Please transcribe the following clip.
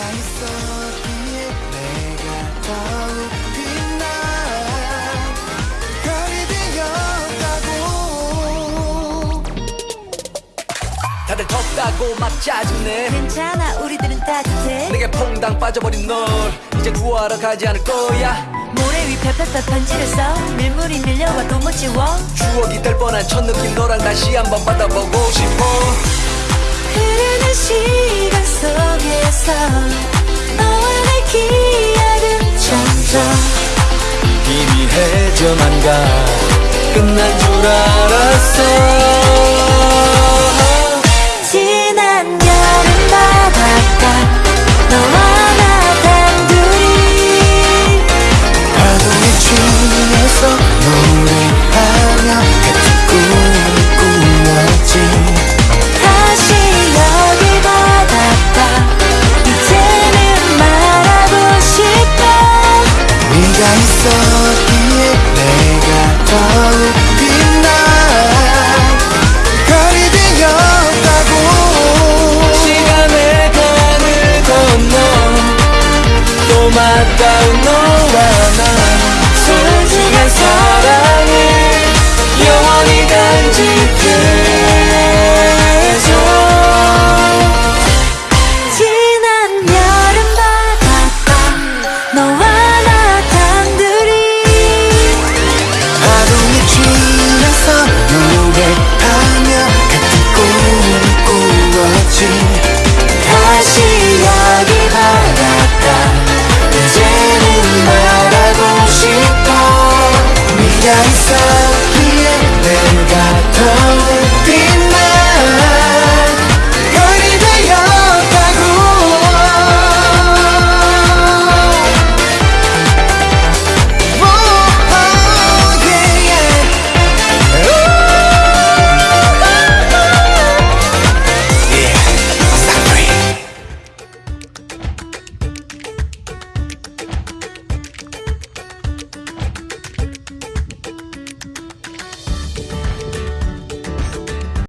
네가 있었기에 내가 더욱 빛나 별이 되었다고. 다들 덥다고 막 짜증내. 괜찮아 우리들은 따뜻해. 내게 퐁당 빠져버린 널. 이제 구하러 가지 않을 거야. 모래 위 펴펴펴 번지르서 밀물이 밀려와도 못 지워. 추억이 될 뻔한 첫 느낌 너랑 다시 한번 받아보고 싶어. 흐르는 시간 속에서 너와 내 기억은 점점. 희미해져만 가. 끝난 줄 알았어 있었기에 내가 더욱 빛나 별이 되었다고. 시간의 강을 건너 또 맞닿